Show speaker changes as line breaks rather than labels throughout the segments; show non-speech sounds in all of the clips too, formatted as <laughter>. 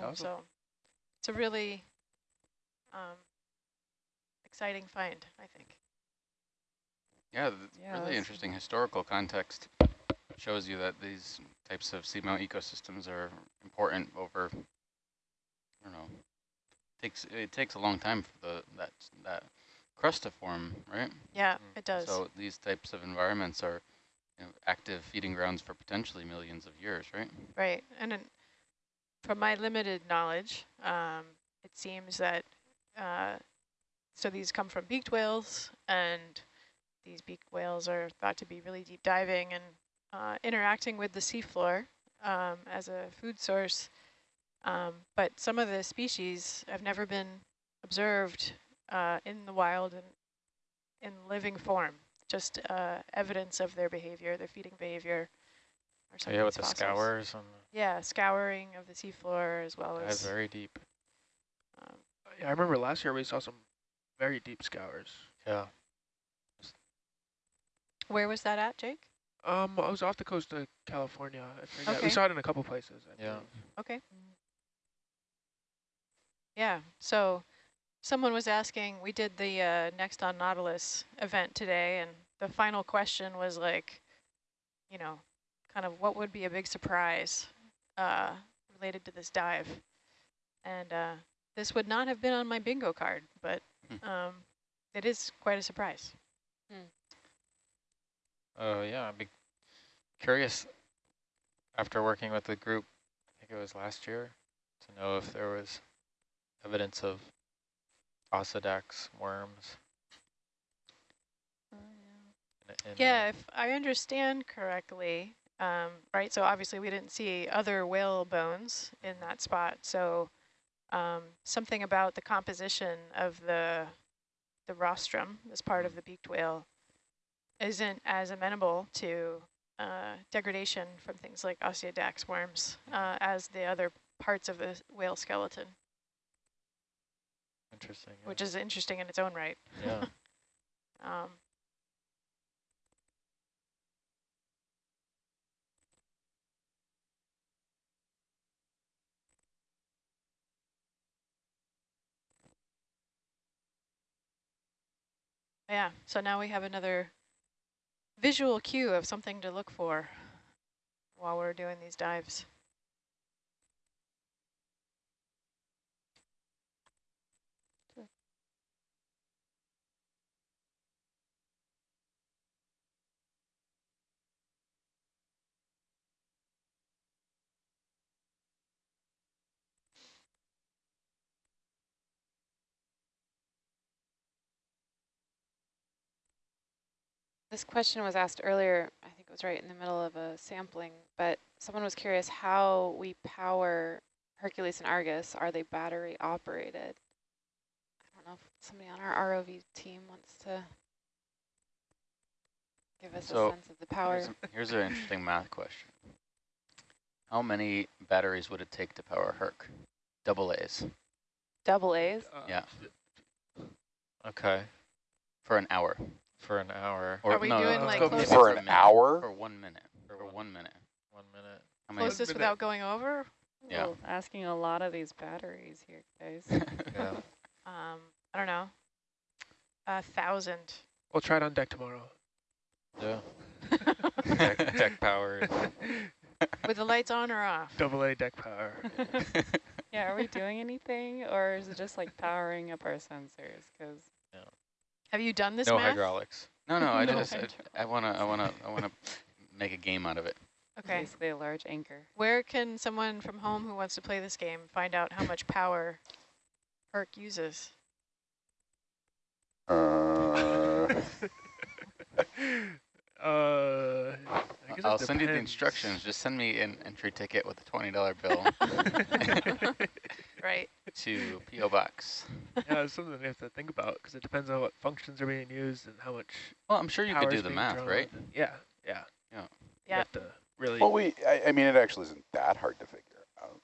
That's awesome.
So it's a really um, exciting find, I think.
Yeah, th-
Yeah,
really
that's-
interesting historical context shows you that these types of seamount ecosystems are important over, I don't know, takes it takes a long time for the that that crust to form, right?
Yeah,
Mm.
it does.
So these types of environments are you know, active feeding grounds for potentially millions of years, right?
Right, and then from my limited knowledge, um, it seems that, uh, so these come from beaked whales, and these beaked whales are thought to be really deep diving and uh, interacting with the seafloor um, as a food source. Um, but some of the species have never been observed uh, in the wild and in living form, just uh, evidence of their behavior, their feeding behavior. Or some
So yeah,
of
with the
fossils.
scours and
Yeah, scouring of the seafloor as well
the
as.
very deep.
Um,
Yeah, I remember last year we saw some very deep scours.
Yeah.
where was that at, Jake?
Um, I was off the coast of California. I forget.
Okay.
We saw it in a couple places. I
Yeah.
believe.
Okay. Yeah, so someone was asking, we did the uh, Next on Nautilus event today, and the final question was like, you know, kind of what would be a big surprise uh, related to this dive? And uh, this would not have been on my bingo card, but
Hmm.
um, it is quite a surprise.
Oh yeah, I'd be curious after working with the group, I think it was last year, to know if there was evidence of Osedax worms. in- in,
Yeah,
uh,
if I understand correctly, um, right, so obviously we didn't see other whale bones in that spot, so um, something about the composition of the the rostrum, this part of the beaked whale, isn't as amenable to uh, degradation from things like Osedax worms uh, as the other parts of the whale skeleton,
Interesting. yeah.
which is interesting in its own right.
yeah. <laughs>
Um, yeah, so now we have another visual cue of something to look for while we're doing these dives.
This question was asked earlier, I think it was right in the middle of a sampling, but someone was curious how we power Hercules and Argus. Are they battery operated? I don't know if somebody on our ROV team wants to give us
So,
a sense of the power.
Here's, here's an interesting math question. How many batteries would it take to power Herc? Double A's
Double A's?
Uh,
Yeah.
Okay.
for an hour.
For an hour.
Or
Are we
no,
doing,
let's
like,
go
close
For an hour?
For one minute.
For
For
one-
one minute.
One minute.
How many?
Closest
minute.
without going over?
Yeah.
Well, asking a lot of these batteries here, guys. <laughs>
Yeah.
Um, I don't know. A thousand.
We'll try it on deck tomorrow.
yeah. <laughs> Deck, deck powered. <laughs>
With the lights on or off?
Double A deck power.
yeah, are we doing anything, or is it just like powering up our sensors? Because
Have you done this
no
math?
hydraulics.
no, no, I <laughs>
No
just, I. I wanna, I wanna, I wanna make a game out of it.
Okay.
basically a large anchor.
Where can someone from home who wants to play this game find out how much power Herc uses?
Uh, <laughs> <laughs>
uh, I guess it
I'll send you the instructions. Just send me an entry ticket with a twenty dollar bill <laughs> <laughs>
Right.
to PO Box.
yeah, it's something we have to think about because it depends on what functions are being used and how much
Well, I'm sure you could do the math,
drawn.
right?
Yeah, yeah.
Yeah.
You
Yeah.
have to really
well, we, I, I mean, it actually isn't that hard to figure out.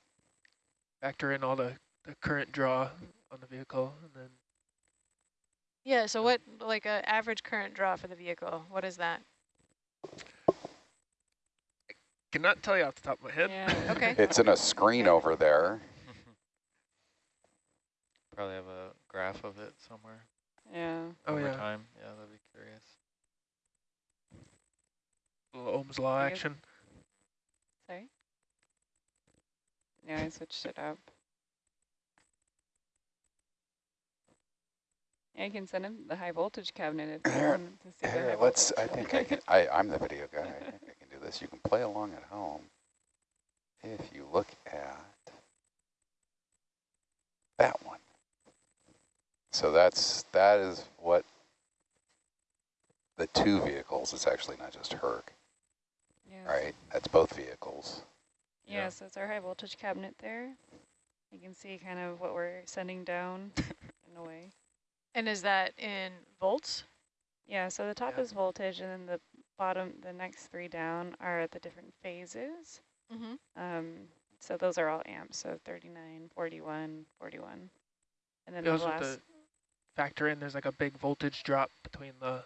factor in all the, the current draw on the vehicle and then
Yeah, so what, like a average current draw for the vehicle, what is that?
Cannot tell you off the top of my head.
Yeah. <laughs>
Okay.
It's in a screen over there. <laughs>
Probably have a graph of it somewhere
Yeah.
Oh,
over
yeah.
time. Yeah, that'd be curious.
Little Ohm's law action.
Sorry? Yeah, I switched it up. Yeah, you can send him the high voltage cabinet if you want to see the <coughs>
let's, I think I can, I, I'm the video guy. I think I can do this. You can play along at home. If you look at that one. So that's, that is what the two vehicles, it's actually not just Herc,
Yes.
right? That's both vehicles.
Yeah,
Yeah.
so it's our high voltage cabinet there. You can see kind of what we're sending down <laughs> in a way.
And is that in volts?
Yeah, so the top
Yeah.
is voltage and then the bottom, the next three down are the different phases.
Mm-hmm.
Um, so those are all amps, so 39, 41, 41. And then
We
the
also have
last,
to factor in there's like a big voltage drop between the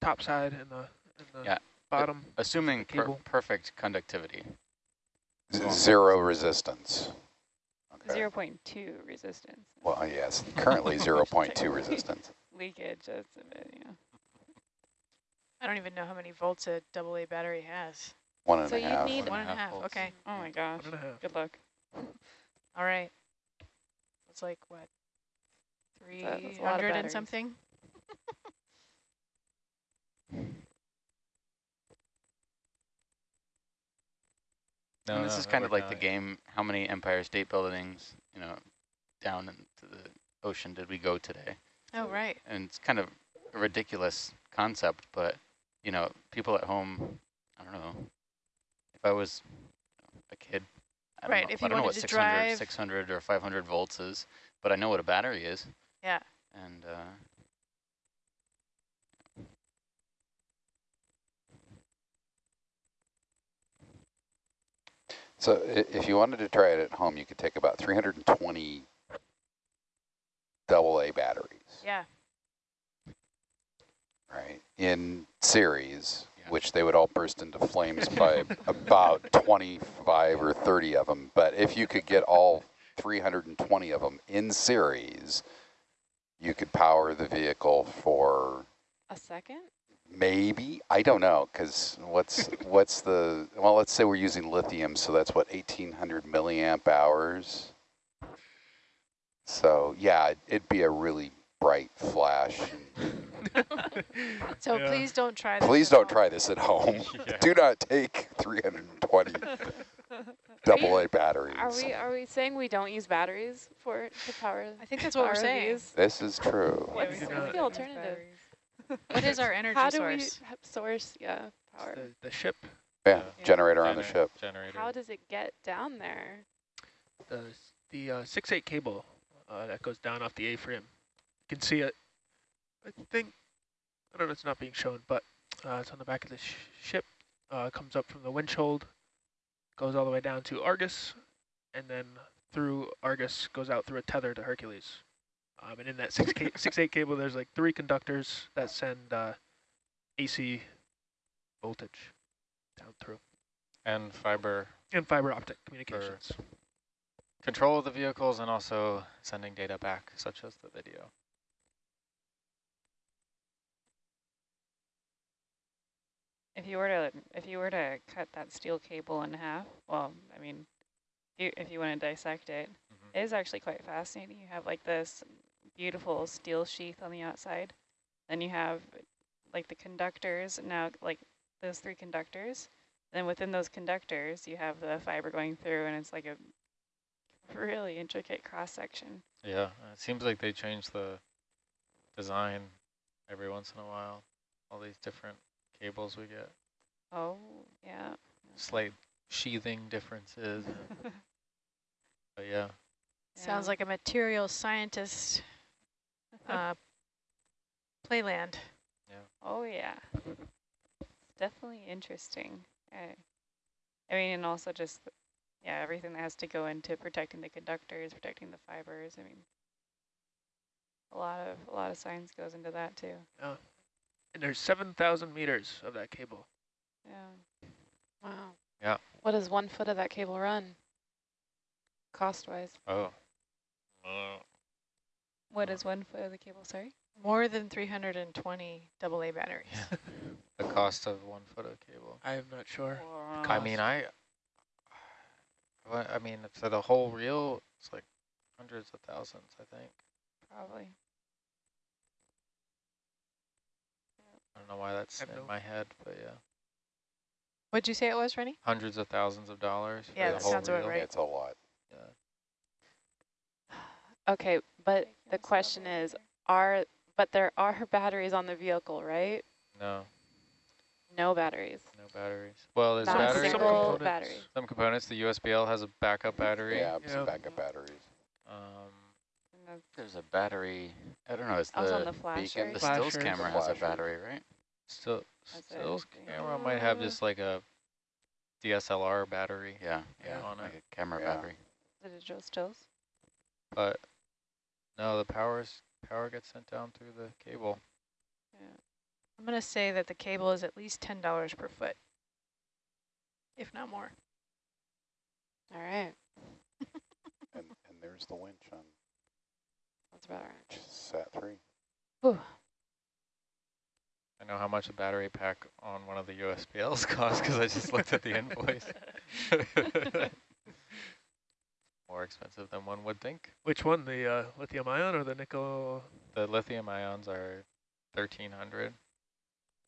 top side and the, and the
Yeah.
bottom.
Assuming per perfect conductivity.
Z-
Long.
Zero resistance. Okay.
0.2 resistance.
Well, uh, yes, currently <laughs> 0.2 resistance.
Leakage, that's a bit, yeah.
I don't even know how many volts a double A battery has.
One and
So
a
you'd
half.
need-
One and a half,
volts.
okay.
Oh my gosh,
One and a half.
good luck.
All right. It's like, what,
That- that's a lot of
300 and something? <laughs>
No,
and this
no,
is kind of
we're
like the
not.
game, how many Empire State Buildings, you know, down into the ocean did we go today?
Oh, right.
And it's kind of a ridiculous concept, but, you know, people at home, I don't know, if I was a kid, I don't
Right,
know,
if
I don't know what
to
600,
drive-
600 or 500 volts is, but I know what a battery is.
Yeah.
And, uh,
So if you wanted to try it at home, you could take about 320 double A batteries,
Yeah.
right, in series,
Yeah.
which they would all burst into flames by <laughs> about 25 or 30 of them. But if you could get all 320 of them in series, you could power the vehicle for
A second?
Maybe I don't know because what's what's the well? Let's say we're using lithium, so that's what eighteen hundred milliamp hours. So yeah, it- it'd be a really bright flash.
So
Yeah.
please don't try this.
Please
at
don't
home.
try this at home. <laughs>
Yeah.
Do not take three hundred and twenty <laughs> double A batteries.
Are we are we saying we don't use batteries for to power?
I think that's what we're saying.
these?
This is true.
What's,
we
what's the alternative?
What is our <laughs> energy
How do
source?
we source yeah power?
The, the ship,
Yeah,
Yeah.
generator on the
Gener-
ship.
Generator.
How does it get down there?
the the uh, six eight cable uh, that goes down off the A-frame. You can see it. I think I don't know. It's not being shown, but uh, it's on the back of the sh ship. Uh, comes up from the windshield, goes all the way down to Argus, and then through Argus goes out through a tether to Hercules. Um, and in that six ca six eight cable, there's like three conductors that send uh, AC voltage down through,
and fiber
and fiber optic communications.
control of the vehicles and also sending data back, such as the video.
If you were to if you were to cut that steel cable in half, well, I mean, you, if you want to dissect it,
Mhm.
it is actually quite fascinating. You have like this beautiful steel sheath on the outside, then you have like the conductors. Now, like those three conductors, then within those conductors, you have the fiber going through, and it's like a really intricate cross section.
Yeah, it seems like they change the design every once in a while. All these different cables we get,
Oh, yeah.
slight sheathing differences. <laughs> but yeah,
Sounds like a material scientist uh, playland. Yeah.
Oh yeah, it's definitely interesting. I, I mean, and also just yeah, everything that has to go into protecting the conductors, protecting the fibers. I mean, a lot of a lot of science goes into that too. Yeah.
And there's 7,000 meters of that cable.
Yeah. Wow.
Yeah.
What does one foot of that cable run? Cost wise.
oh, Uh,
What is one foot of the cable, sorry?
More than 320 AA batteries. Yeah. <laughs>
the cost of one foot of cable.
I am not sure.
I mean, I, <sighs> I mean, for the whole reel, it's like hundreds of thousands, I think.
Probably.
I don't know why that's in
no-
my head, but yeah,
What'd you say it was, Rennie?
hundreds of thousands of dollars. For
Yeah,
the
that
whole
sounds about
reel.
right.
It's a lot.
Yeah. <sighs>
Okay, but the question is, are, but there are batteries on the vehicle, right?
No,
No batteries.
no batteries. Well, there's batteries.
Some
single
components.
battery.
Some components. The USBL has a backup battery.
Yeah,
Yeah.
some backup batteries.
Um,
There's a battery. I don't know. It's
Also on
the
the
beacon,
the
Flashers.
stills camera
The
has a battery, right?
still, stills camera might have just like a DSLR battery,
Yeah,
Yeah.
yeah,
on
like
it.
a camera
Yeah.
battery.
The digital stills?
but no, the power's power gets sent down through the cable.
I'm going to say that the cable is at least $10 per foot, if not more.
All right, <laughs>
And, and there's the winch on
that's about right.
sat three.
Whew.
I know how much a battery pack on one of the USBLs <laughs> costs because I just looked at the <laughs> invoice. More expensive than one would think.
Which one, the uh, lithium ion or the nickel?
The lithium ions are 1300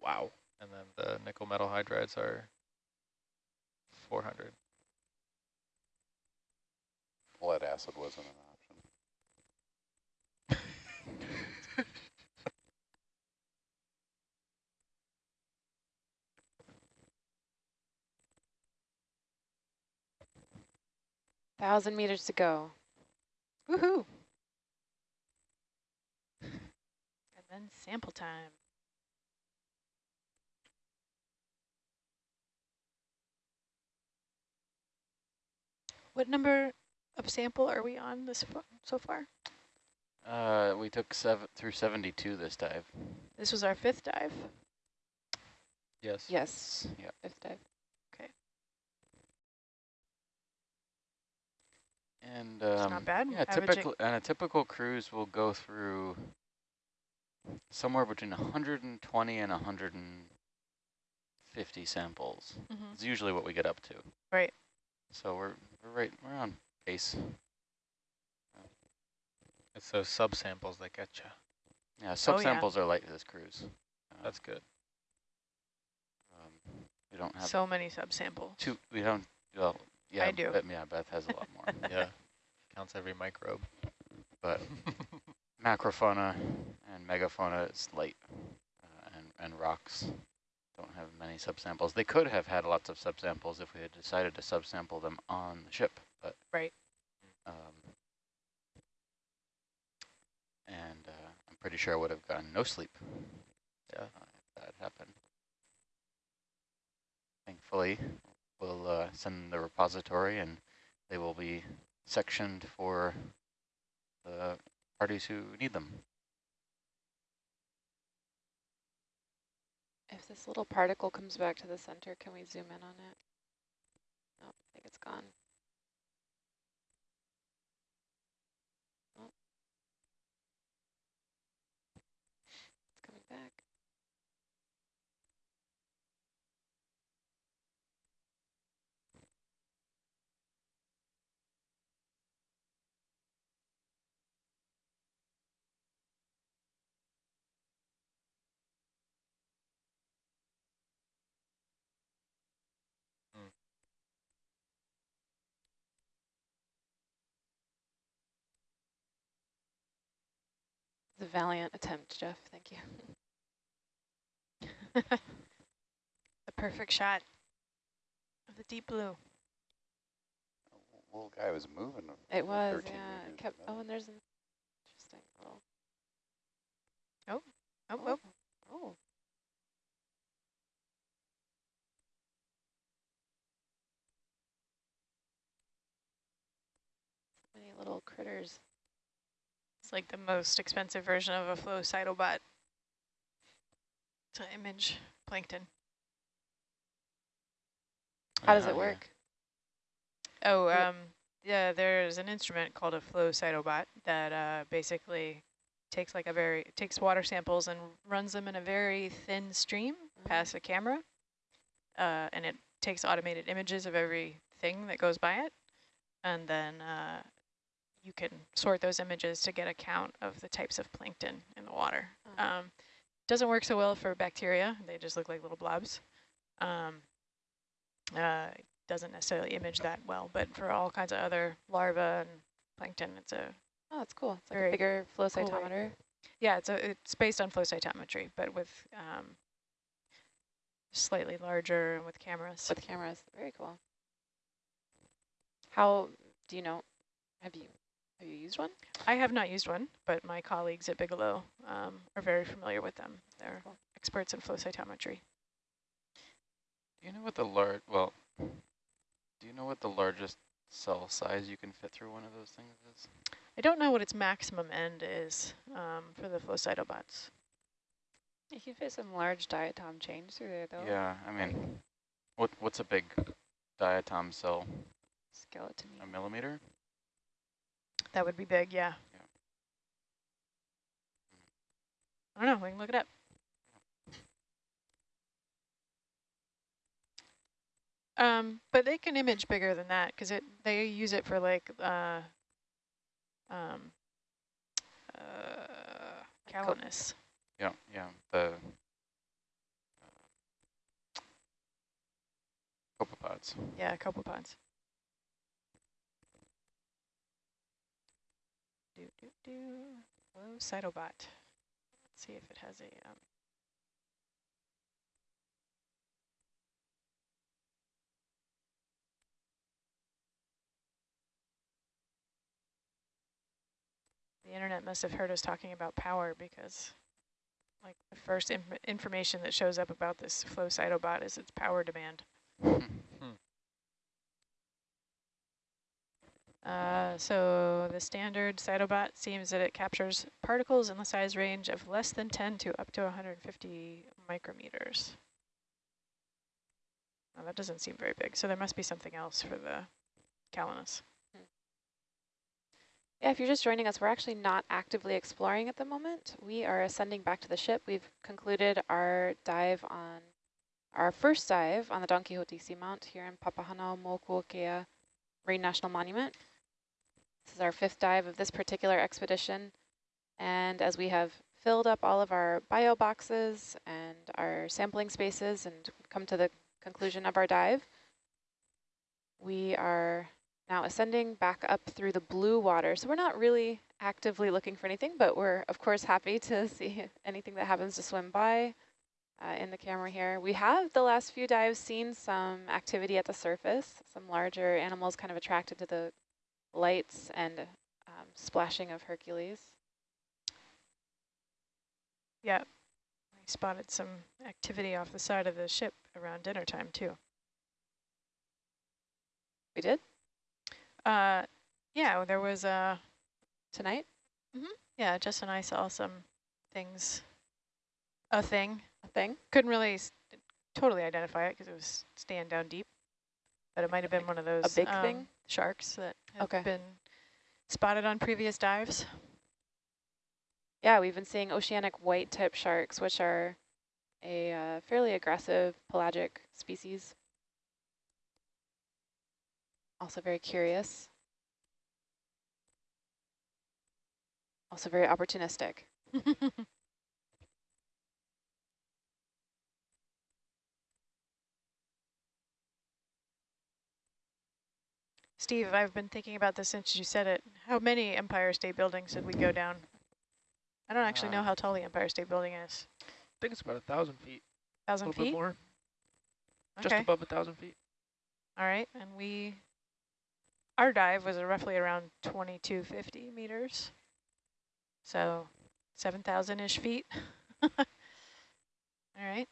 Wow.
and then the nickel metal hydrides are 400.
Lead acid wasn't an option. <laughs>
Thousand meters to go. Woohoo!
And then sample time. What number of sample are we on this so far?
Uh, we took seven through 72 this dive.
This was our fifth dive.
Yes.
Yes.
Yep.
Fifth dive.
And
It's
um,
not bad.
yeah,
Averaging-
typical and a typical cruise will go through somewhere between 120 and 150 samples.
Mhm.
It's usually what we get up to.
Right.
So we're we're right we're on pace.
It's those subsamples that get you.
Yeah,
Oh,
subsamples are light this cruise. Uh,
That's good.
um, we don't have
So many subsamples.
two. We don't. Well, yeah, I
do.
But yeah, Beth has a lot more. <laughs>
Yeah. Counts every microbe.
but <laughs> macrofauna and megafauna is light, uh, and and rocks don't have many subsamples. They could have had lots of subsamples if we had decided to subsample them on the ship, but
Right.
Um, and uh, I'm pretty sure I would have gotten no sleep.
Yeah.
uh, if that happened. Thankfully, we'll uh, send the repository, and they will be sectioned for the parties who need them.
If this little particle comes back to the center, can we zoom in on it? Oh, I think it's gone. It's a valiant attempt, Jeff. Thank you. <laughs>
the perfect shot of the deep blue.
Little guy was moving.
It was, yeah. It kept. Oh, and there's an interesting little.
Oh, oh.
Oh. oh, oh. Many little critters.
It's like the most expensive version of a flow cytobot to image plankton.
How does it work?
Oh,
Yeah.
um, yeah, there's an instrument called a flow cytobot that uh, basically takes like a very takes water samples and runs them in a very thin stream
Mhm.
past a camera, uh, and it takes automated images of everything that goes by it, and then uh, you can sort those images to get a count of the types of plankton in the water.
Oh.
Um, doesn't work so well for bacteria; they just look like little blobs. Um, uh, doesn't necessarily image that well, but for all kinds of other larvae and plankton, it's a
Oh, that's cool. It's like a bigger flow
cool way.
cytometer.
yeah, it's a it's based on flow cytometry, but with um, slightly larger and with cameras.
with cameras. Very cool. How do you know? Have you have you used one?
I have not used one, but my colleagues at Bigelow um, are very familiar with them. They're
Cool.
experts in flow cytometry.
Do you know what the large, well, do you know what the largest cell size you can fit through one of those things is?
I don't know what its maximum end is um, for the flow cytobots.
You can fit some large diatom chains through there, though.
Yeah, I mean, what what's a big diatom cell?
Skeleton.
A millimeter?
That would be big, yeah.
Yeah.
I don't know, we can look it up. Um, but they can image bigger than that because it they use it for like uh, um, uh, Calanus.
Yeah, yeah. The uh, copepods.
Yeah, copepods. Do do do. Hello, Cytobot. Let's see if it has a. Um, the internet must have heard us talking about power because, like, the first inf information that shows up about this flow cytobot is its power demand. Uh, so the standard cytobot seems that it captures particles in the size range of less than 10 to up to 150 micrometers. Well, that doesn't seem very big, so there must be something else for the Calanus.
Yeah, if you're just joining us, we're actually not actively exploring at the moment. We are ascending back to the ship. We've concluded our dive on our first dive on the Don Quixote Seamount here in Papahanaumokuakea Marine National Monument. This is our fifth dive of this particular expedition. And as we have filled up all of our bio boxes and our sampling spaces and come to the conclusion of our dive, we are now ascending back up through the blue water. So we're not really actively looking for anything, but we're of course happy to <laughs> see anything that happens to swim by uh, in the camera here. We have the last few dives seen some activity at the surface, some larger animals kind of attracted to the lights and um, splashing of Hercules.
Yeah, I spotted some activity off the side of the ship around dinner time too.
We did
Uh, yeah, there was a,
tonight. Mhm.
yeah, Jess and I saw some things, a thing.
A thing.
Couldn't really s totally identify it because it was staying down deep, but it might have been one of those
big
um,
thing?
sharks that have
Okay.
been spotted on previous dives.
Yeah, we've been seeing oceanic white tip sharks, which are a uh, fairly aggressive pelagic species. Also very curious. Also very opportunistic. <laughs>
Steve, I've been thinking about this since you said it. How many Empire State Buildings did we go down? I don't actually know
Uh,
how tall the Empire State Building is.
I think it's about a thousand feet, a
Thousand
little bit
feet?
more, just above a thousand feet.
All right, and we, our dive was roughly around 2250 meters. So 7,000-ish feet. <laughs> All right.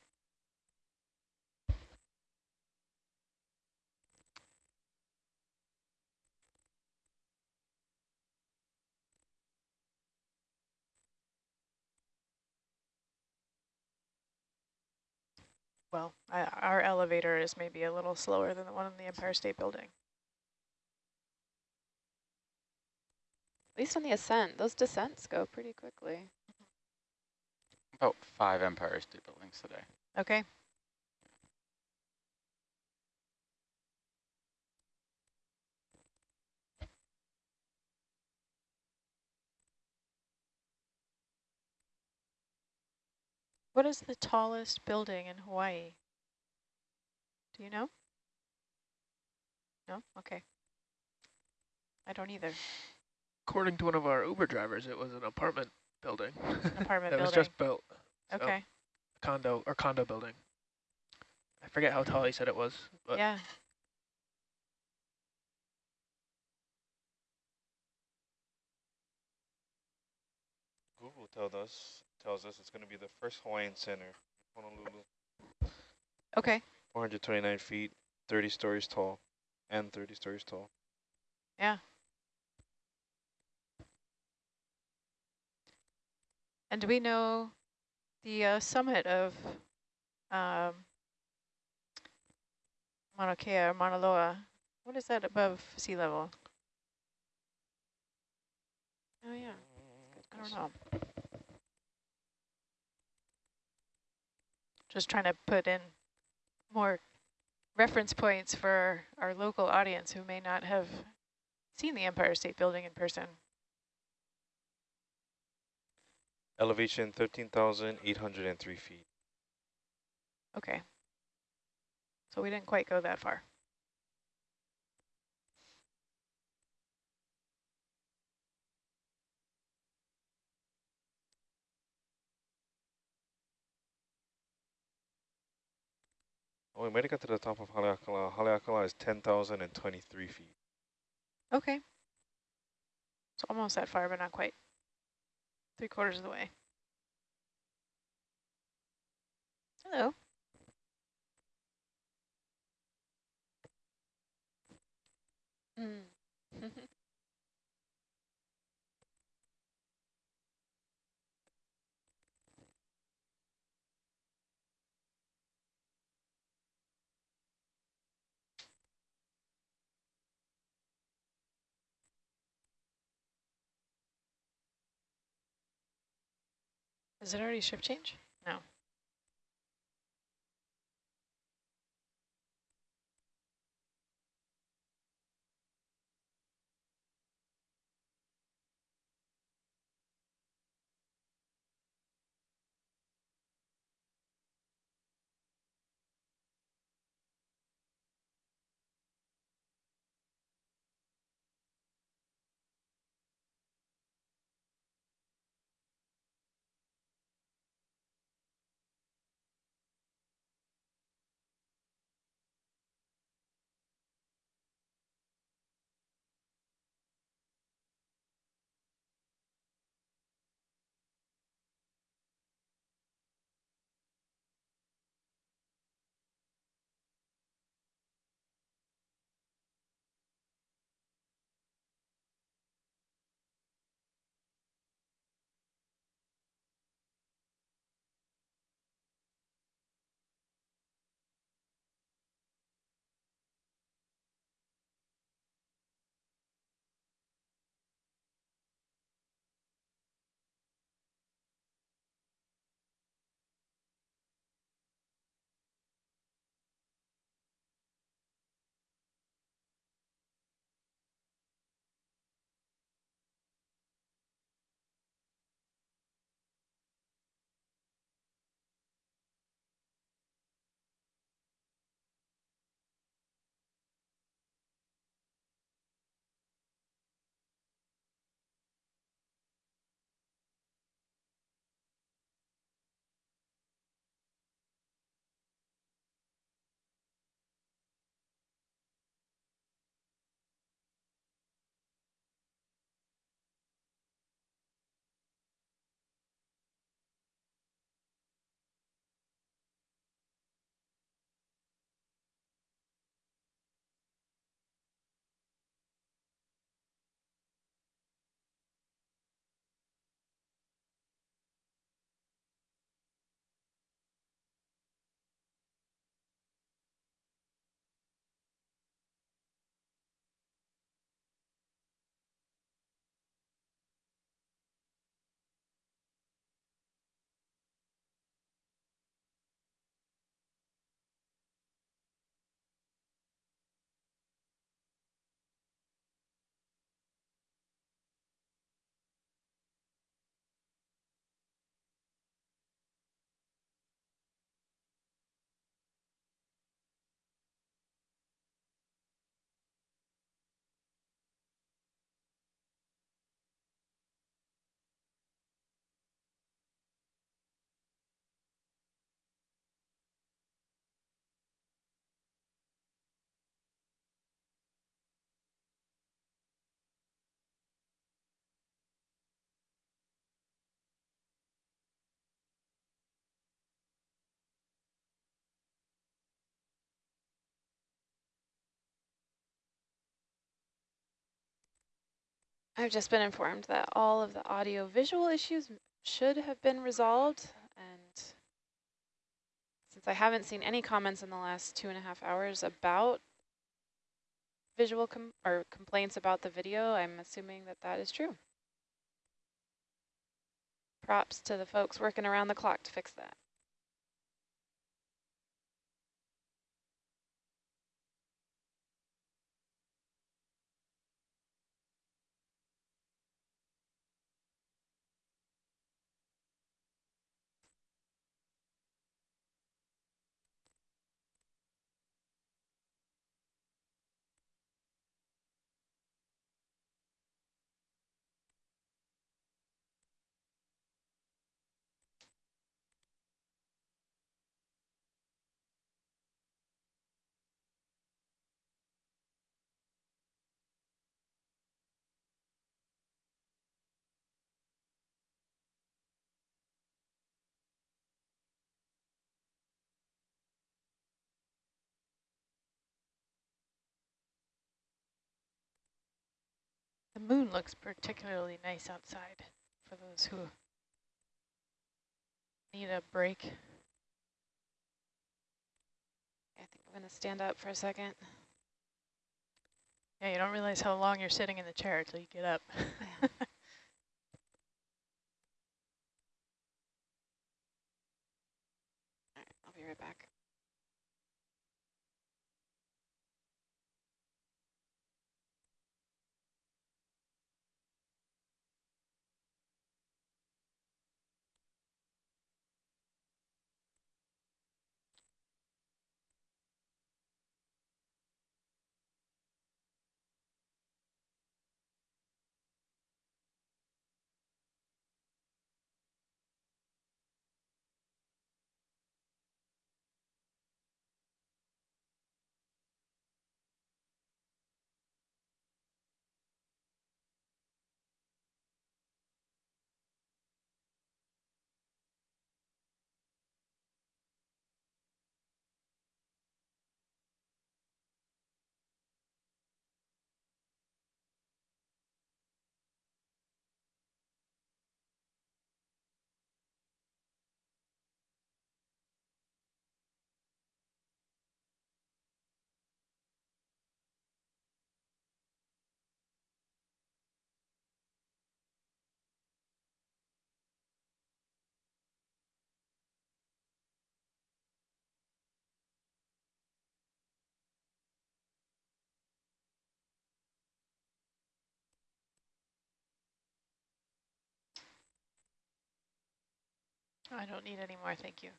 well, our elevator is maybe a little slower than the one in the Empire State Building.
At least on the ascent, those descents go pretty quickly.
About five Empire State Buildings today.
Okay, What is the tallest building in Hawaii? Do you know? No? Okay. I don't either.
According to one of our Uber drivers, it was an apartment building.
An <laughs> apartment
that was just built. so
Okay.
condo or condo building. I forget how tall he said it was, but
Yeah.
Google told us tells us it's going to be the first Hawaiian center, Honolulu.
Okay.
429 feet, 30 stories tall, and 30 stories tall.
Yeah. And do we know the uh, summit of um, Mauna Kea or Mauna Loa? What is that above sea level?
Oh yeah.
I don't know. Just trying to put in more reference points for our local audience who may not have seen the Empire State Building in person.
Elevation 13,803 feet.
Okay. So we didn't quite go that far.
Oh, we might have got to the top of Haleakala. Haleakala is 10,023 feet.
Okay. It's almost that far, but not quite. Three quarters of the way. Hello.
Mm. <laughs>
Is it already shift change?
I've just been informed that all of the audio visual issues should have been resolved. And since I haven't seen any comments in the last two and a half hours about visual com or complaints about the video, I'm assuming that that is true. Props to the folks working around the clock to fix that.
The moon looks particularly nice outside for those who need a break.
I think I'm going to stand up for a second.
Yeah, you don't realize how long you're sitting in the chair until you get up. <laughs>
All right, I'll be right back.
I don't need any more, thank you.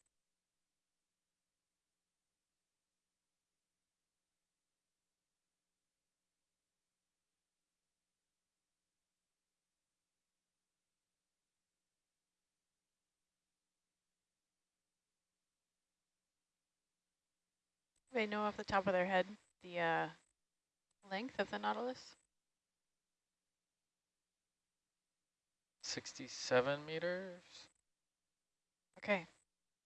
They know off the top of their head the uh, length of the Nautilus?
67 meters.
Okay.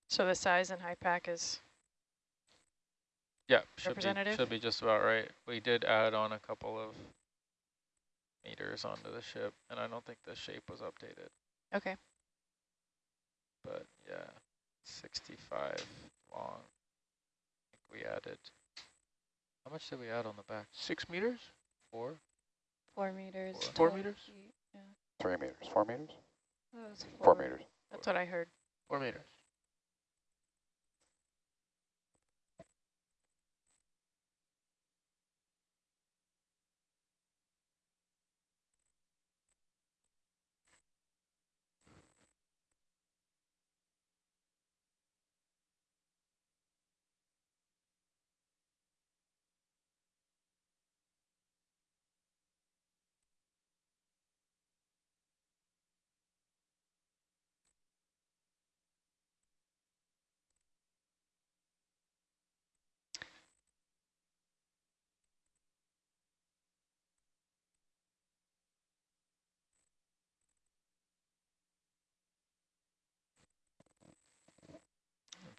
So the size and high pack is,
Yeah, should be, should be just about right. We did add on a couple of meters onto the ship, and I don't think the shape was updated.
okay.
But yeah, 65 long. I think we added. How much did we add on the back?
Six meters?
Four?
Four meters.
Four.
Four meters?
feet, Yeah.
Three meters, four meters?
That was
Four meters.
That's what I heard.
Four meters.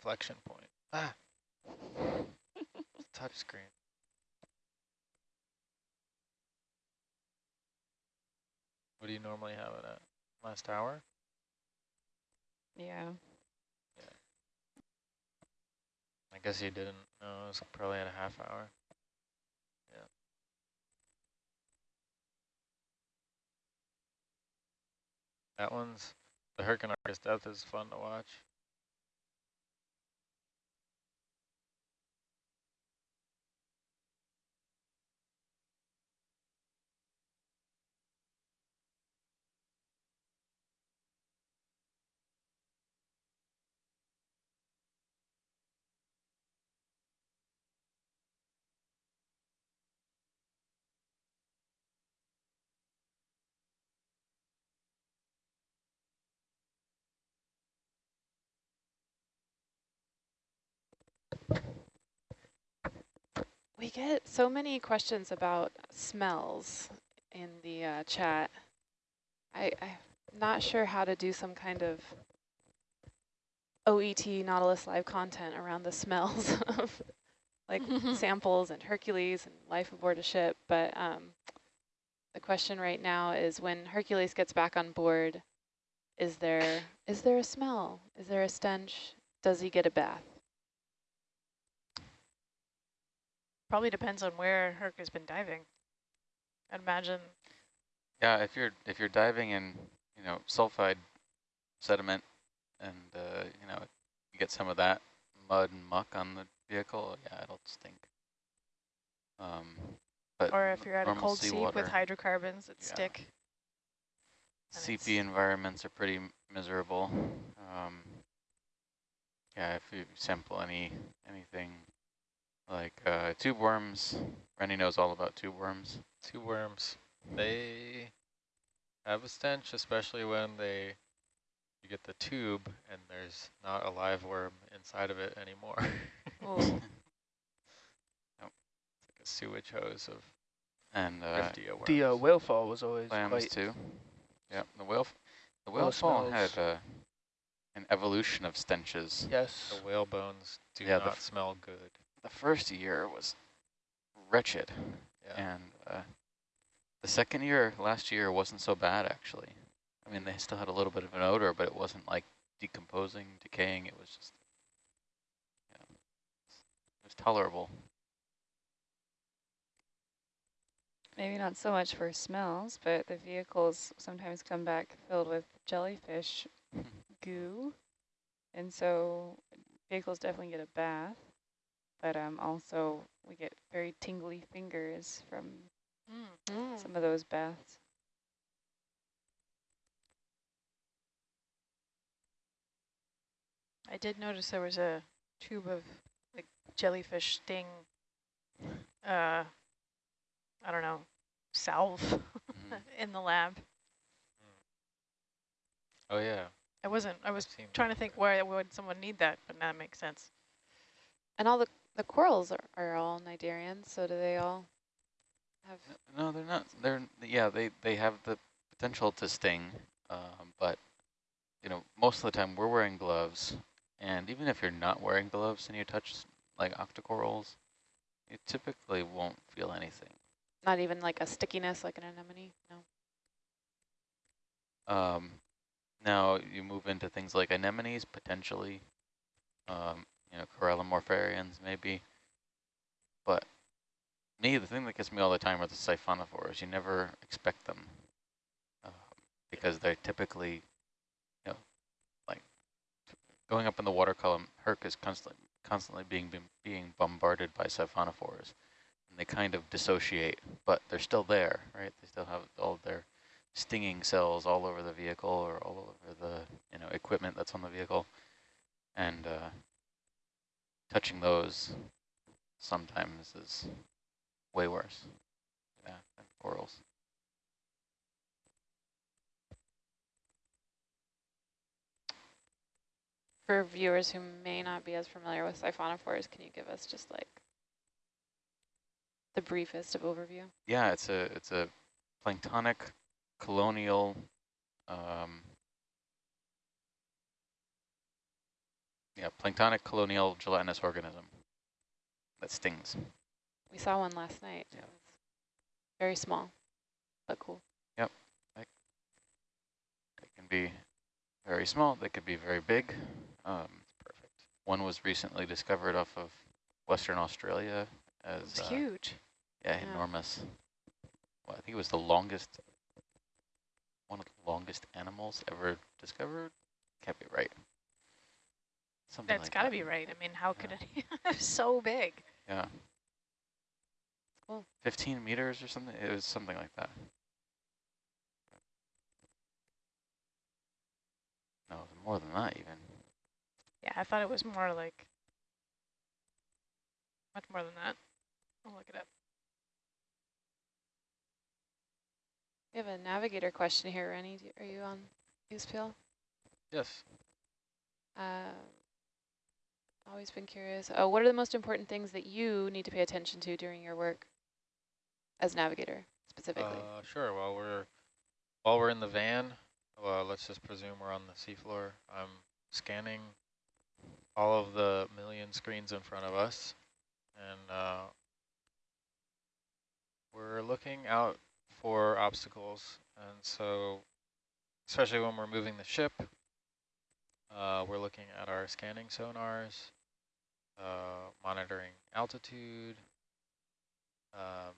Inflection point. Ah. Touch screen. What do you normally have it at? Last hour?
Yeah. Yeah.
I guess you didn't know. It was probably at a half hour. Yeah. That one's, the Hurricane Argus Death is fun to watch.
Get so many questions about smells in the uh, chat. I, I'm not sure how to do some kind of OET Nautilus live content around the smells <laughs> of like samples and Hercules and life aboard a ship. But um, the question right now is when Hercules gets back on board, is there is there a smell? Is there a stench? Does he get a bath?
Probably depends on where Herc has been diving. I'd imagine.
Yeah, if you're if you're diving in, you know, sulfide sediment, and uh, you know, you get some of that mud and muck on the vehicle, yeah, it'll stink. Um, but
Or if you're at a cold seep with hydrocarbons that
Yeah.
stick. Seep
environments are pretty miserable. Um, yeah, if you sample any anything like uh, tube worms, Rennie knows all about tube worms.
Tube worms. They have a stench, especially when they you get the tube and there's not a live worm inside of it anymore. <laughs>
Oh,
It's like a sewage hose of
And uh,
Riftia worms.
The uh, whale fall was always
clams
quite
too. Yeah, the whale f- the
Well,
whale
it
fall had uh, an evolution of stenches.
yes.
the whale bones do
Yeah,
not smell good.
The first year was wretched,
Yeah.
and uh, the second year, last year, wasn't so bad actually. I mean, they still had a little bit of an odor, but it wasn't like decomposing, decaying. It was just, yeah, it was tolerable.
Maybe not so much for smells, but the vehicles sometimes come back filled with jellyfish goo. And so vehicles definitely get a bath, but um, also we get very tingly fingers from
mm.
some of those baths.
I did notice there was a tube of like jellyfish sting. Uh, I don't know, salve
Mhm. <laughs>
in the lab.
Oh yeah.
I wasn't. I was trying to think where would someone need that, but now it makes sense.
And all the, the corals are, are all Cnidarians, so do they all have...
No, they're not. They're yeah. They they have the potential to sting, um, but you know, most of the time we're wearing gloves, and even if you're not wearing gloves and you touch like octocorals, you typically won't feel anything.
Not even like a stickiness like an anemone? No.
Um, now you move into things like anemones potentially, um, you know, corallimorpharians maybe, but me, the thing that gets me all the time are the siphonophores. You never expect them uh, because they're typically, you know, like going up in the water column. Herc is constantly constantly being being, being bombarded by siphonophores, and they kind of dissociate, but they're still there, right? They still have all their stinging cells all over the vehicle or all over the you know equipment that's on the vehicle, and uh, touching those sometimes is way worse. Yeah, than corals.
For viewers who may not be as familiar with siphonophores, can you give us just like the briefest of overview?
Yeah, it's a it's a planktonic colonial um, yeah planktonic colonial gelatinous organism that stings.
We saw one last night.
Yeah.
It was very small, but cool. Yep.
They can be very small, they could be very big. Um,
Perfect.
one was recently discovered off of Western Australia as
It's
uh,
huge.
Yeah,
Yeah.
enormous. Well, I think it was the longest, one of the longest animals ever discovered. Can't be right. Something
That's
like
got to
that.
be right. I mean, how could
Yeah.
it <laughs> be so big?
Yeah.
Cool.
15 meters or something. It was something like that. No, it was more than that even.
Yeah, I thought it was more like much more than that. I'll look it up.
We have a navigator question here, Rennie. Are you on USBL?
Yes.
Uh, always been curious. Oh, what are the most important things that you need to pay attention to during your work as navigator, specifically?
Uh, sure. While we're while we're in the van, well, let's just presume we're on the seafloor. I'm scanning all of the million screens in front of us, and uh, we're looking out for obstacles. And so, especially when we're moving the ship, uh, we're looking at our scanning sonars, uh, monitoring altitude. Um,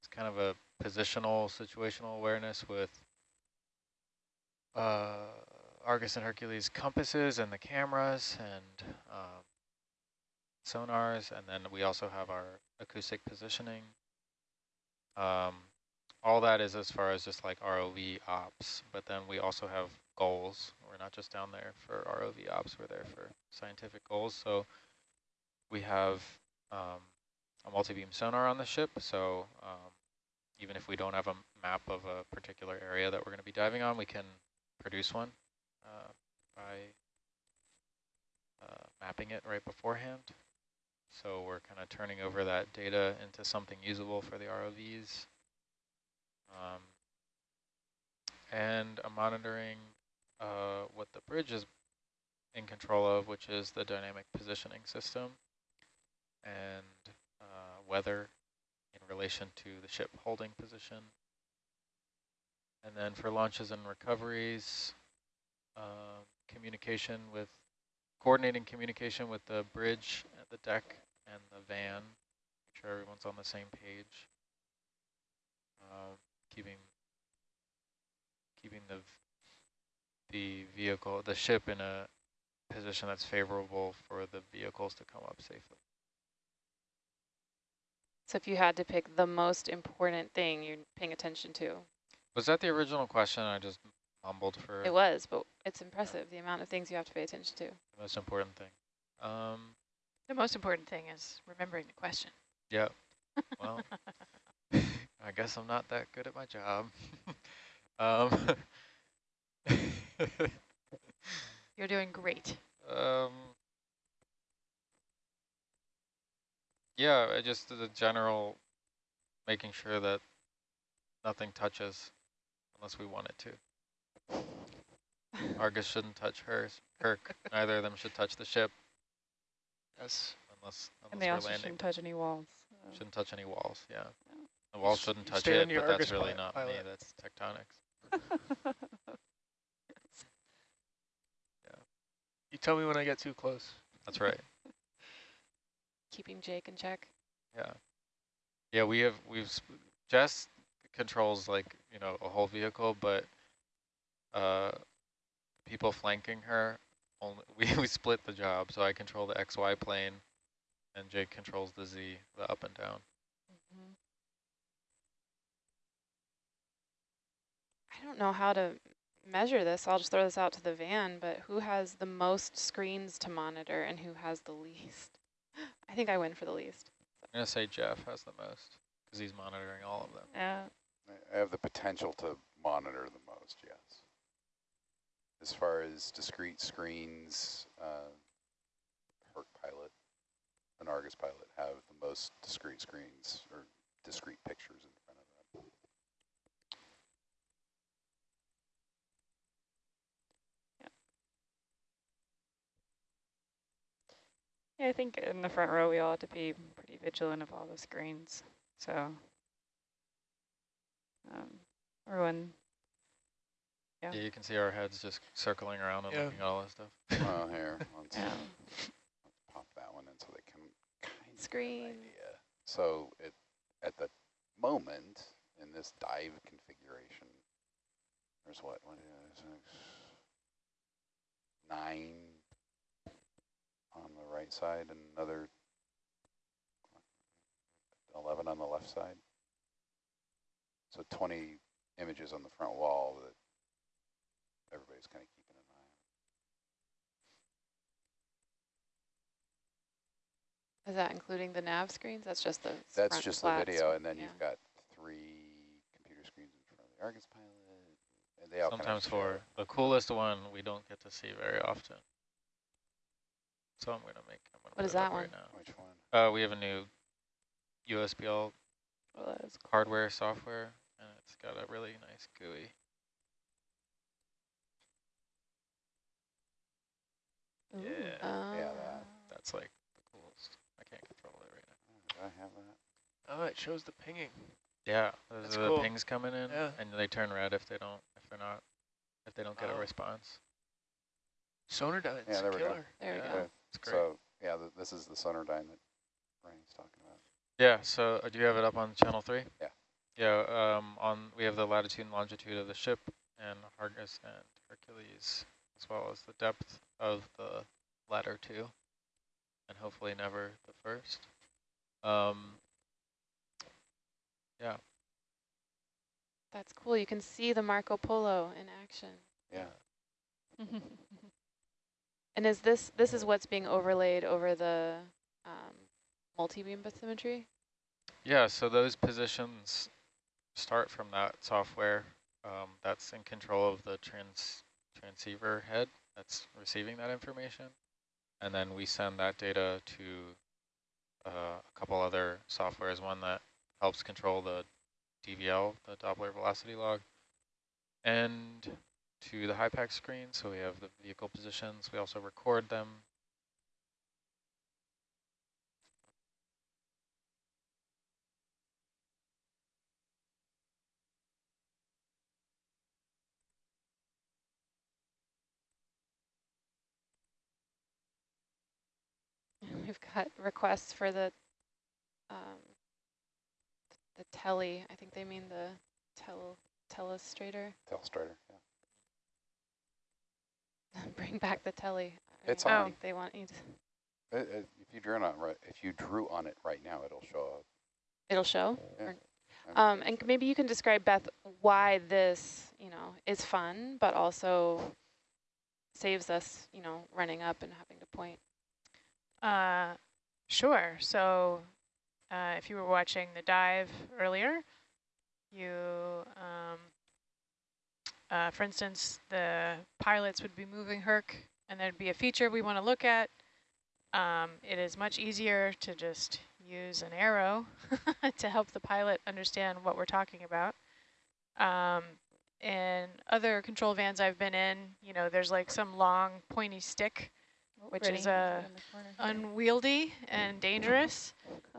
it's kind of a positional situational awareness with uh, Argus and Hercules compasses and the cameras and um, sonars, and then we also have our acoustic positioning. Um, all that is as far as just like ROV ops, but then we also have goals. Not just down there for ROV ops, we're there for scientific goals. So we have um, a multi-beam sonar on the ship, so um, even if we don't have a map of a particular area that we're going to be diving on, we can produce one uh, by uh, mapping it right beforehand. So we're kind of turning over that data into something usable for the ROVs. Um, and I'm monitoring uh, what the bridge is in control of, which is the dynamic positioning system and uh, weather in relation to the ship holding position. And then for launches and recoveries, uh, communication with, coordinating communication with the bridge, the deck, and the van, make sure everyone's on the same page. Uh, keeping, keeping the, the vehicle, the ship in a position that's favorable for the vehicles to come up safely.
so if you had to pick the most important thing you're paying attention to,
Was that the original question? I just mumbled for
it was, but it's impressive the amount of things you have to pay attention to.
the most important thing. Um,
The most important thing is remembering the question.
yeah. <laughs> Well, <laughs> I guess I'm not that good at my job. <laughs> um, <laughs>
You're doing great.
um, yeah, I just the general making sure that nothing touches unless we want it to. <laughs> Argus shouldn't touch hers. Herc, neither of them should touch the ship
Yes.
unless
And they
unless
also
we're landing.
shouldn't touch any walls. so.
Shouldn't touch any walls, yeah.
No.
The walls shouldn't touch it,
your
but that's really
pi-
not me, that's tectonics. <laughs>
You tell me when I get too close.
That's right, <laughs>
Keeping Jake in check.
yeah. Yeah, we have, we've, sp- Jess controls like, you know, a whole vehicle, but uh, people flanking her, only, <laughs> we, we split the job, so I control the XY plane, and Jake controls the Z, the up and down.
I don't know how to measure this. I'll just throw this out to the van, but who has the most screens to monitor and who has the least? <gasps> I think I win for the least.
I'm gonna say Jeff has the most, because he's monitoring all of them.
Yeah,
I have the potential to monitor the most, yes. As far as discrete screens, uh, Herc pilot and Argus pilot have the most discrete screens or discrete pictures in front of them.
Yeah. I think in the front row we all have to be pretty vigilant of all the screens. So, um, everyone, Yeah.
Yeah, you can see our heads just circling around and
Yeah.
looking at all that stuff. <laughs>
Oh, here, <laughs> let's
Yeah.
pop that one in so they can kind of get an
Screen.
idea. So it, at the moment, in this dive configuration, there's what, one, two, six, nine on the right side and another 11 on the left side. So 20 images on the front wall that everybody's kind of keeping an eye on.
Is that including the nav screens? That's just the
That's just
flat
the video, and then
yeah.
you've got three computer screens in front of the Argus pilot, and they all kind of
Sometimes for the coolest one, we don't get to see very often. So I'm gonna make. I'm gonna
What
put
is that
right
one?
now.
Which one?
Uh, we have a new USBL
Well, that's cool.
hardware software, and it's got a really nice GUI.
Ooh.
Yeah.
Yeah,
Oh.
that.
That's like the coolest. I can't control it right now.
Oh, Do I have that?
Oh, it shows the pinging.
Yeah, those
That's
are the
cool.
pings coming in,
Yeah.
and they turn red if they don't, if they're not, if they don't get a
Oh.
response.
Sonardyne's
Yeah, there we go.
killer.
There we
Yeah.
go.
Okay,
It's great.
So, yeah, th this is the Sonardyne that Ryan's talking about.
Yeah, so uh, do you have it up on channel three?
Yeah.
Yeah, um, on we have the latitude and longitude of the ship and Argus and Hercules, as well as the depth of the latter two, and hopefully never the first. Um, yeah,
That's cool. You can see the Marco Polo in action.
Yeah. <laughs> <laughs>
And is this this is what's being overlaid over the um, multi-beam bathymetry?
yeah. So those positions start from that software um, that's in control of the trans transceiver head that's receiving that information, and then we send that data to uh, a couple other softwares. One that helps control the DVL, the Doppler velocity log, and to the HYPACK screen. So we have the vehicle positions. We also record them. <laughs>
We've got requests for the um, the tele. I think they mean the tel telestrator.
Telestrator, yeah. <laughs>
Bring back the telly. I
It's
mean,
on.
think they want you to.
It, it, if you drew on it right, if you drew on it right now, it'll show up.
It'll show.
Yeah.
Or- Um, and
sure.
maybe you can describe, Beth, why this, you know, is fun, but also saves us, you know, running up and having to point.
Uh, sure. So uh, if you were watching the dive earlier, you, um, uh, for instance, the pilots would be moving Herc, and there'd be a feature we want to look at. Um, it is much easier to just use an arrow <laughs> to help the pilot understand what we're talking about. Um, in other control vans I've been in, you know, there's like some long pointy stick Which is,
put
uh,
in the corner here.
unwieldy and dangerous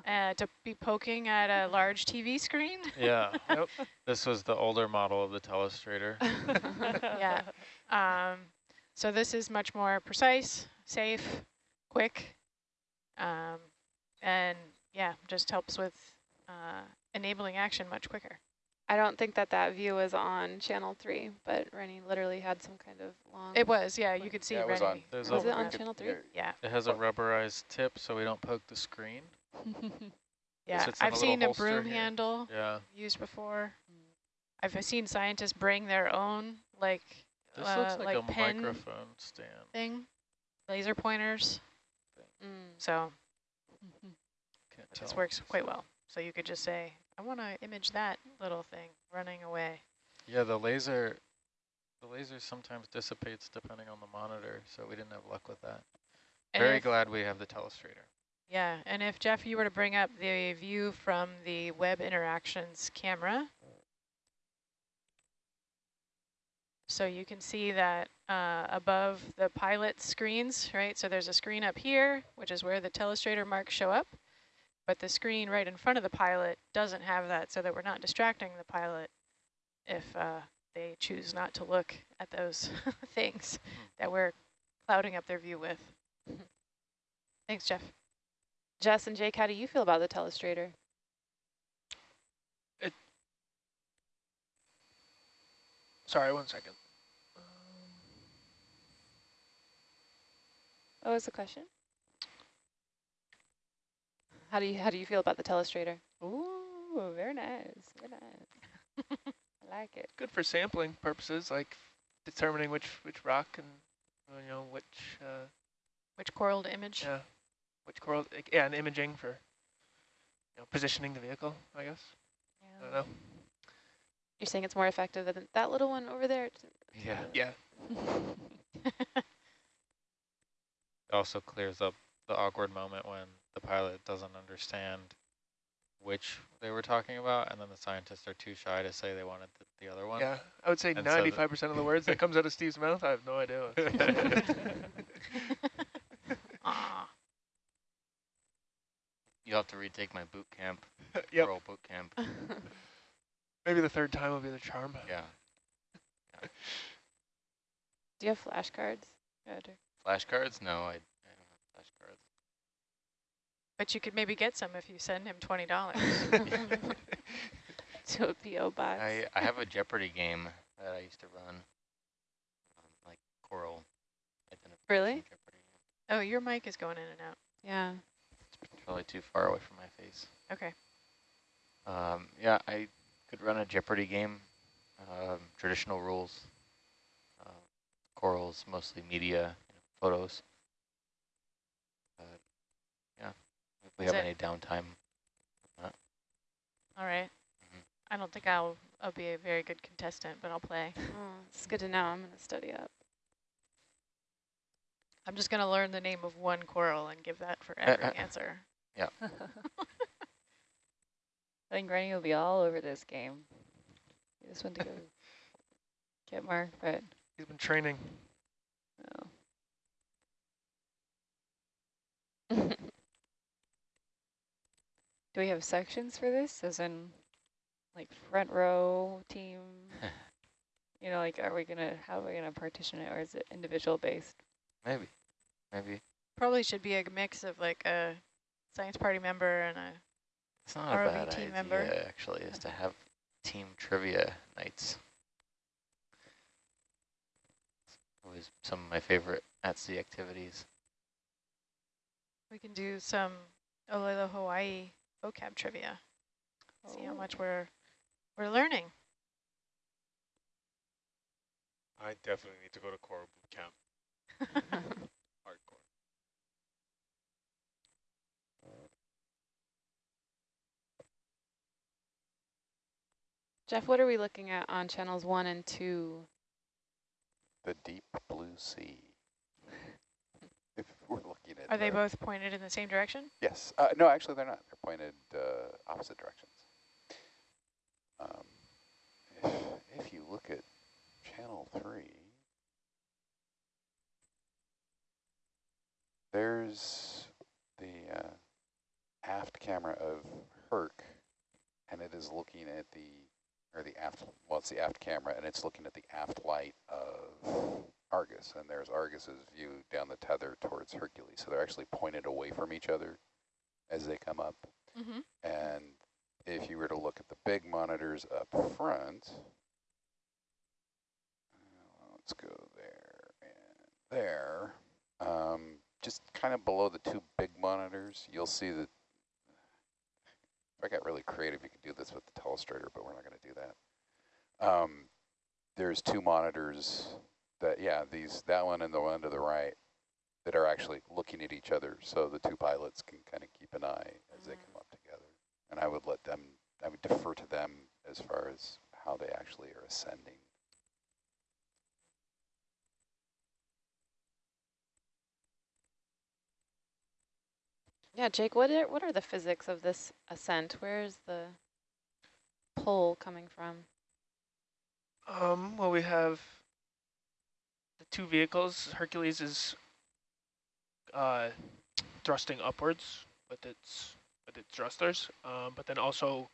uh, to be poking at a large TV screen. <laughs>
Yeah,
Yep.
this was the older model of the telestrator. <laughs> <laughs>
yeah. Um, so this is much more precise, safe, quick, um, and yeah, just helps with uh, enabling action much quicker.
I don't think that that view is on channel three, but Rennie literally had some kind of long.
It was, yeah, you could see
Yeah, it was on.
There's
Was
a-
it on channel three?
yeah,
Yeah,
It has a rubberized tip so we don't poke the screen. <laughs>
yeah.
sits in a
I've
little
seen a broom
here.
handle
Yeah,
used before. I've seen scientists bring their own like
this
uh,
looks like,
like
a
pen
microphone stand.
thing, laser pointers.
Mm.
So
Can't
this works quite well. So you could just say, I want to image that little thing running away.
Yeah, the laser, the laser sometimes dissipates depending on the monitor, so we didn't have luck with that.
And
Very glad we have the telestrator.
Yeah, and if Jeff, you were to bring up the view from the web interactions camera. So you can see that uh, above the pilot screens, right? So there's a screen up here, which is where the telestrator marks show up. But the screen right in front of the pilot doesn't have that so that we're not distracting the pilot if uh, they choose not to look at those <laughs> things mm-hmm. that we're clouding up their view with. Mm-hmm. Thanks, Jeff.
Jess and Jake, how do you feel about the telestrator?
It, sorry, one second.
Um, what was the question? How do you how do you feel about the telestrator?
Ooh, very nice. Very nice. <laughs> I like it.
Good for sampling purposes, like determining which which rock and you know which uh,
Which coral to image?
yeah which coral yeah and imaging for you know positioning the vehicle. I guess I don't know.
You're saying it's more effective than that little one over there?
Yeah.
Yeah, <laughs>
It also clears up the awkward moment when the pilot doesn't understand which they were talking about, and then the scientists are too shy to say they wanted the, the other one.
yeah. I would say
And so the-
ninety-five percent of the words that comes out of Steve's mouth, I have no idea. what- <laughs>
You'll have to retake my boot camp, <laughs>
yep.
Coral boot camp. <laughs>
Maybe the third time will be the charm.
Yeah.
Do you have flashcards?
Roger.
Flashcards? No, I, I don't have flashcards.
But you could maybe get some if you send him $20.
to a PO box.
I, I have a Jeopardy game that I used to run, um, like Coral identification
Really?
Jeopardy.
oh, your mic is going in and out.
yeah.
It's probably too far away from my face.
Okay.
Um, yeah, I could run a Jeopardy game, um, traditional rules. Uh, Coral's mostly media, you know, photos. But yeah, if we
Is
have
it-
any downtime,
All right.
Mhm.
I don't think I'll, I'll be a very good contestant, but I'll play. <laughs>
Oh, it's good to know. I'm going to study up.
I'm just going to learn the name of one coral and give that for <laughs> every answer. Yeah. <laughs>
I think Granny will be all over this game. He just went to go get Mark, but
He's been training.
no. Do we have sections for this, as in, like, front row team? <laughs> you know, like, are we gonna, how are we gonna partition it, or is it individual based?
maybe, maybe.
Probably should be a mix of like a science party member and a,
It's not a bad
team
idea,
member.
actually, is to have team trivia nights. It's always some of my favorite at-sea activities.
we can do some Olelo Hawaii vocab trivia. See how
Oh.
much we're, we're learning.
I definitely need to go to Coral Boot Camp. <laughs> Hardcore.
Jeff, what are we looking at on channels one and two?
The deep blue sea. <laughs> we're looking at
Are they
the-
both pointed in the same direction?
Yes. Uh, no, actually, they're not. They're pointed uh, opposite directions. Um, if, if you look at channel three, there's the uh, aft camera of Herc, and it is looking at the, or the aft, well, it's the aft camera, and it's looking at the aft light of Argus, and there's Argus's view down the tether towards Hercules. So they're actually pointed away from each other as they come up.
Mm-hmm.
And if you were to look at the big monitors up front, let's go there and there, um, just kind of below the two big monitors, you'll see that if I got really creative, you could do this with the telestrator, but we're not going to do that. Um, there's two monitors that, yeah, these that one and the one to the right that are actually looking at each other, so the two pilots can kind of keep an eye as they come up together. And I would let them, I would defer to them as far as how they actually are ascending.
Yeah, Jake, what are, what are the physics of this ascent? Where is the pull coming from?
Um, well, we have the two vehicles. Hercules is uh, thrusting upwards with its with its thrusters, um, but then also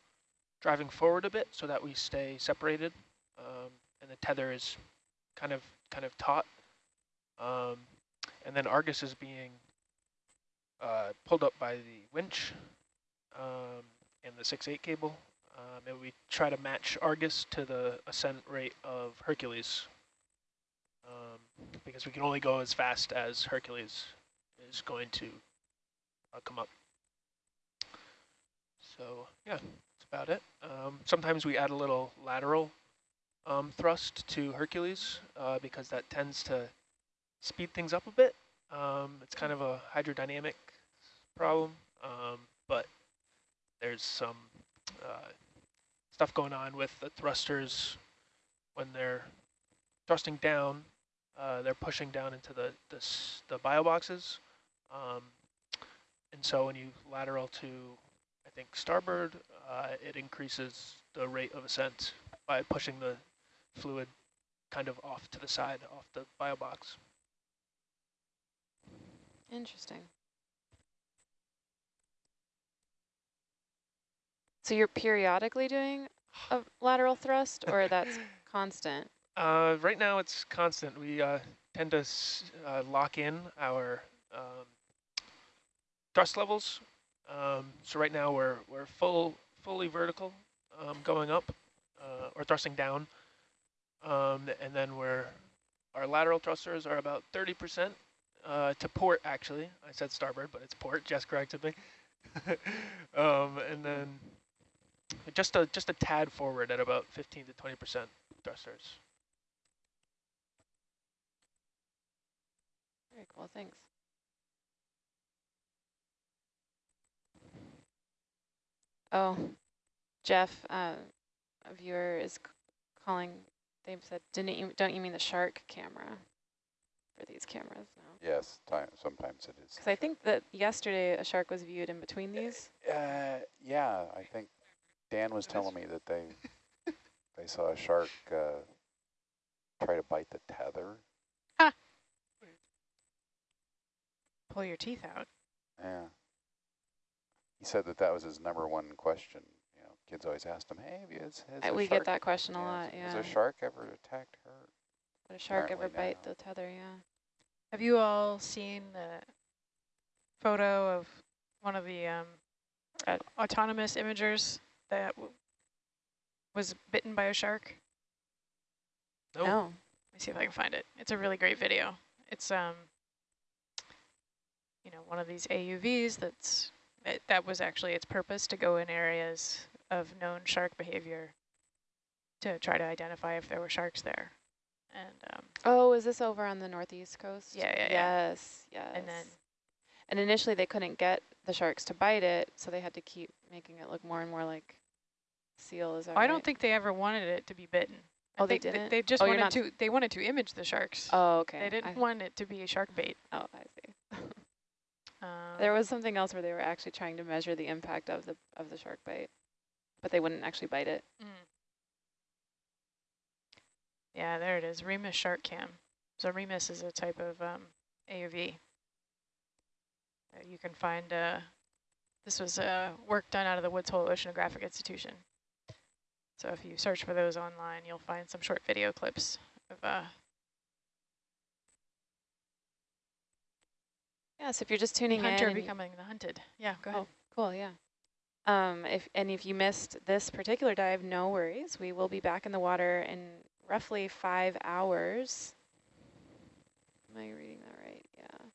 driving forward a bit so that we stay separated. Um, and the tether is kind of kind of taut. Um, and then Argus is being uh, pulled up by the winch um, and the 6-8 cable. Um, and we try to match Argus to the ascent rate of Hercules um, because we can only go as fast as Hercules is going to uh, come up. So yeah, that's about it. Um, sometimes we add a little lateral um, thrust to Hercules uh, because that tends to speed things up a bit. Um, it's kind of a hydrodynamic problem, um, but there's some uh, stuff going on with the thrusters when they're thrusting down. Uh, they're pushing down into the the, the bio boxes, um, and so when you lateral to, I think starboard, uh, it increases the rate of ascent by pushing the fluid kind of off to the side, off the bio box.
Interesting. So you're periodically doing a lateral thrust, or that's <laughs> constant?
Uh, right now it's constant. We uh, tend to uh, lock in our um, thrust levels. Um, so right now we're we're full fully vertical, um, going up uh, or thrusting down, um, and then we're our lateral thrusters are about 30% uh, to port. Actually, I said starboard, but it's port. Jess corrected me. <laughs> um, and then just a just a tad forward at about 15 to 20% thrusters.
Very cool, thanks. Oh, Jeff, uh, a viewer is calling. They said, "Didn't you? Don't you mean the shark camera for these cameras now?"
Yes, time, sometimes it is.
Because I think that yesterday a shark was viewed in between these.
Uh, yeah, I think Dan was telling me that they they saw a shark uh, try to bite the tether.
Pull your teeth out.
Yeah. He said that that was his number one question. You know, kids always asked him, "Hey, have you, has, has a
we
shark,
get that question a
yeah,
lot.
Has
Yeah.
a shark ever attacked her?"
Would a shark ever bite
no.
the tether? Yeah.
Have you all seen the photo of one of the um, uh, autonomous imagers that w was bitten by a shark?
Nope.
No.
Let me see if I can find it. It's a really great video. It's um, you know, one of these AUVs that's it, that was actually its purpose to go in areas of known shark behavior to try to identify if there were sharks there. And um,
Oh, is this over on the northeast coast?
Yeah, yeah, yeah.
Yes, yes.
and then
And initially they couldn't get the sharks to bite it, so they had to keep making it look more and more like seal. Is that
I don't think they ever wanted it to be bitten. I
Oh, they didn't?
They just
Oh,
wanted to. They wanted to image the sharks.
Oh, okay.
They didn't
I-
want it to be a shark bait.
Oh, I see. <laughs>
Um,
there was something else where they were actually trying to measure the impact of the of the shark bite, but they wouldn't actually bite it.
Mm. Yeah, there it is. Remus shark cam. So Remus is a type of um, AUV. You can find. Uh, this was uh, work done out of the Woods Hole Oceanographic Institution. So if you search for those online, you'll find some short video clips of uh,
Yeah. So if you're just tuning
hunter
in, and-
becoming the hunted. Yeah, go ahead.
Oh, cool. Yeah. Um, if and if you missed this particular dive, no worries. We will be back in the water in roughly five hours. Am I reading that right? Yeah,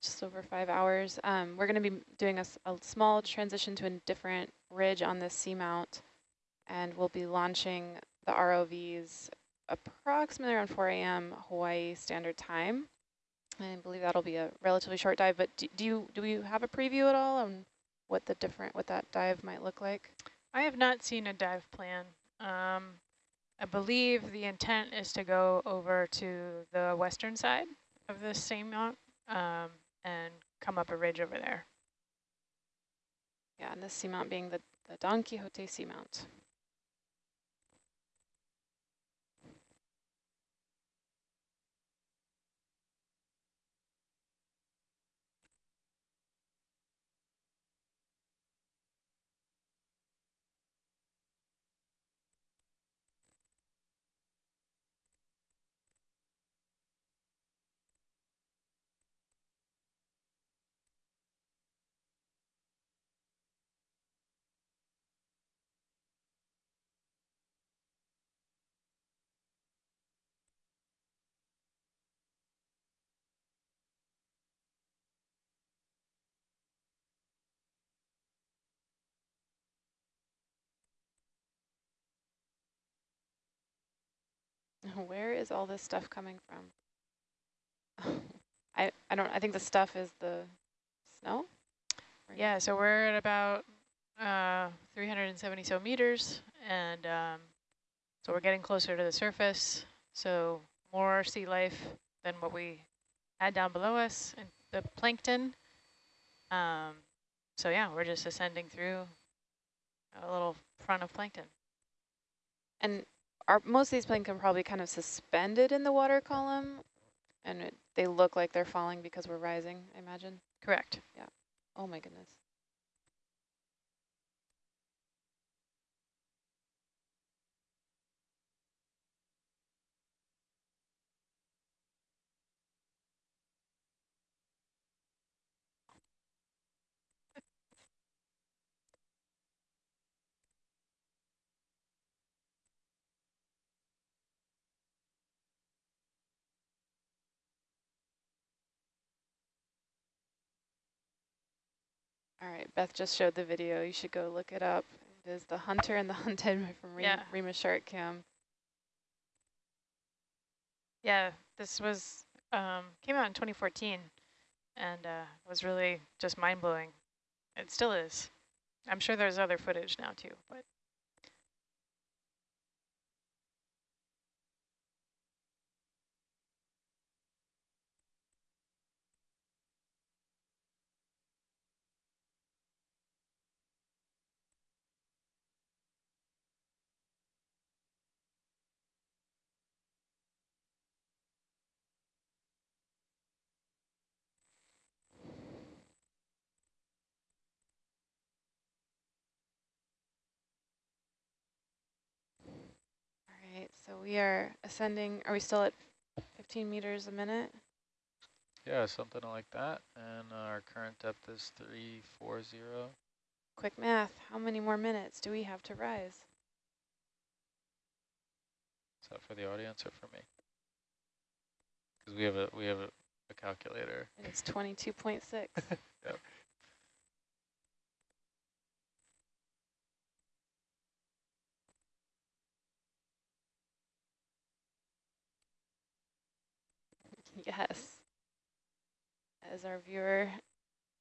just, over five hours. Um, we're going to be doing a small transition to a different ridge on this seamount, and we'll be launching the ROVs approximately around 4 a.m. Hawaii Standard Time. I believe that'll be a relatively short dive. But do, do you do you have a preview at all on what the different what that dive might look like?
I have not seen a dive plan. Um, I believe the intent is to go over to the western side of this same mount um, and come up a ridge over there.
Yeah, and this seamount being the, the Don Quixote seamount. <laughs> Where is all this stuff coming from? <laughs> I, I don't, I think the stuff is the snow?
Yeah, so we're at about uh, 370 so meters, and um, so we're getting closer to the surface. So more sea life than what we had down below us, and the plankton. Um, so yeah, we're just ascending through a little front of plankton.
And are most of these plankton probably kind of suspended in the water column? And it, they look like they're falling because we're rising, I imagine?
Correct. Yeah.
Oh my goodness. All right, Beth just showed the video. You should go look it up. It is The Hunter and the <laughs> Hunted from Remus,
Yeah.
Remus Shark Cam.
Yeah, this was um, came out in 2014, and uh, was really just mind blowing. It still is. I'm sure there's other footage now too, but
All right, so we are ascending. Are we still at 15 meters a minute?
Yeah, something like that. And our current depth is 340.
Quick math. How many more minutes do we have to rise?
Is that for the audience or for me? Because we have a we have a, a calculator.
And it's 22.6. <laughs>
Yep.
Yes. As our viewer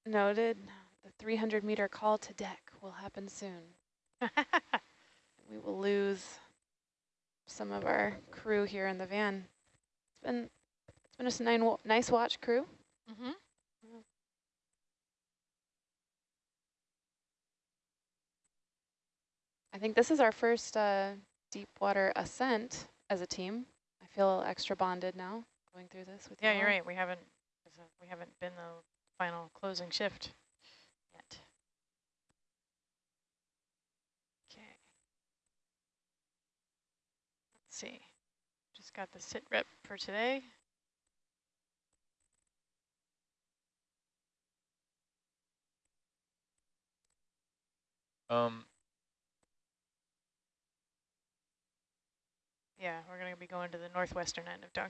noted, the 300 meter call to deck will happen soon. <laughs> We will lose some of our crew here in the van. It's been it's been a nine nice watch crew.
mm-hmm.
I think this is our first uh, deep water ascent as a team. I feel extra bonded now going through this with
yeah,
you
you're right. We haven't we haven't been the final closing shift yet. Okay. Let's see. Just got the sit rep for today.
Um,
Yeah, we're going to be going to the northwestern end of Dunk